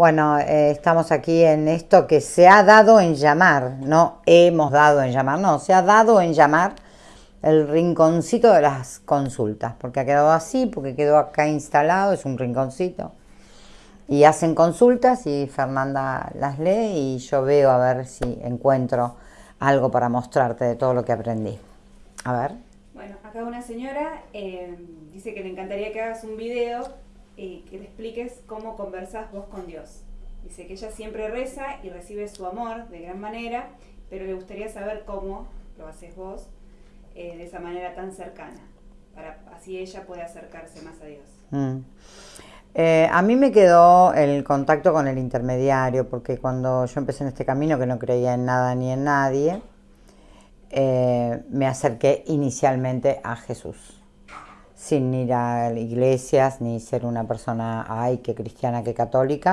Bueno, eh, estamos aquí en esto que se ha dado en llamar, no hemos dado en llamar, no, se ha dado en llamar el rinconcito de las consultas, porque ha quedado así, porque quedó acá instalado, es un rinconcito. Y hacen consultas y Fernanda las lee y yo veo a ver si encuentro algo para mostrarte de todo lo que aprendí. A ver. Bueno, acá una señora eh, dice que le encantaría que hagas un video que le expliques cómo conversas vos con Dios. Dice que ella siempre reza y recibe su amor de gran manera, pero le gustaría saber cómo lo haces vos eh, de esa manera tan cercana, para así ella puede acercarse más a Dios. Mm. Eh, a mí me quedó el contacto con el intermediario, porque cuando yo empecé en este camino, que no creía en nada ni en nadie, eh, me acerqué inicialmente a Jesús, sin ir a iglesias ni ser una persona, ay, que cristiana, que católica.